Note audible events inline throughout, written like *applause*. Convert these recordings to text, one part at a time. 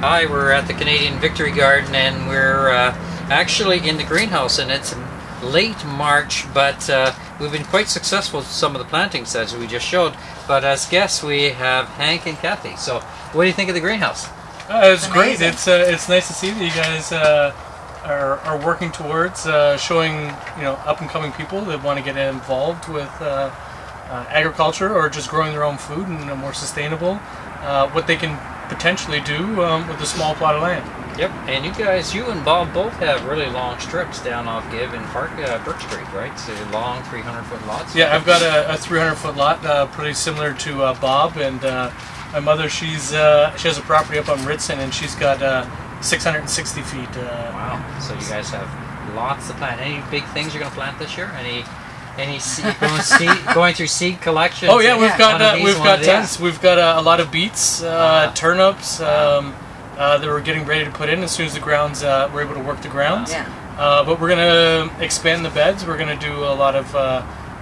Hi, we're at the Canadian Victory Garden and we're uh, actually in the greenhouse and it's late March but uh, we've been quite successful with some of the plantings as we just showed but as guests we have Hank and Kathy. So what do you think of the greenhouse? Uh, it's great. It's uh, it's nice to see that you guys uh, are, are working towards uh, showing you know up and coming people that want to get involved with uh, uh, agriculture or just growing their own food and a more sustainable uh, what they can potentially do um, with a small plot of land. Yep, and you guys, you and Bob both have really long strips down off Gibb and Park uh, Birch Street, right? So long 300 foot lots. Yeah, I've got a, a 300 foot lot, uh, pretty similar to uh, Bob, and uh, my mother, she's uh, she has a property up on Ritson, and she's got uh, 660 feet. Uh, Wow, so you guys have lots to plant. Any big things you're going to plant this year? Any any seed, going, seed, going through seed collection? Oh yeah, we've got uh, these, we've got these? We've got uh, a lot of beets, uh, Wow. turnips um, uh, that we're getting ready to put in as soon as the grounds uh, we're able to work the grounds. Yeah. Uh, but we're gonna expand the beds. We're gonna do a lot of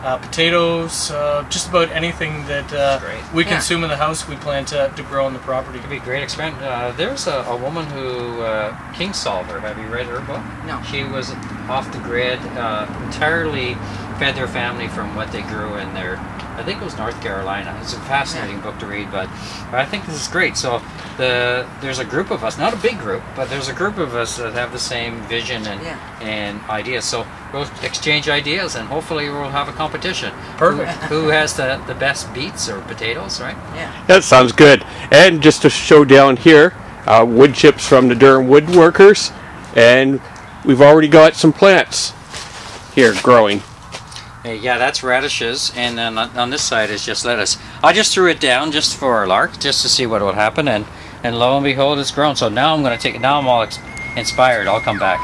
uh, potatoes, uh, just about anything that uh, Great. we Yeah. consume in the house. We plan to, to grow on the property. It'd be a great experiment. Uh, there's a, a woman who, uh, Kingsolver, have you read her book? No. She was off the grid, uh, entirely fed their family from what they grew in their, I think it was North Carolina. It's a fascinating book to read, but, but I think this is great. So the there's a group of us, not a big group, but there's a group of us that have the same vision and Yeah. and ideas. So we'll exchange ideas and hopefully we'll have a competition. Perfect. Who, *laughs* who has the, the best beets or potatoes, right? Yeah. That sounds good. And just to show down here, uh, wood chips from the Durham Woodworkers, and we've already got some plants here growing. Hey, yeah, that's radishes, and then on, this side is just lettuce. I just threw it down just for a lark, just to see what would happen, and and lo and behold, it's grown. So now I'm going to take it. Now I'm all inspired. I'll come back.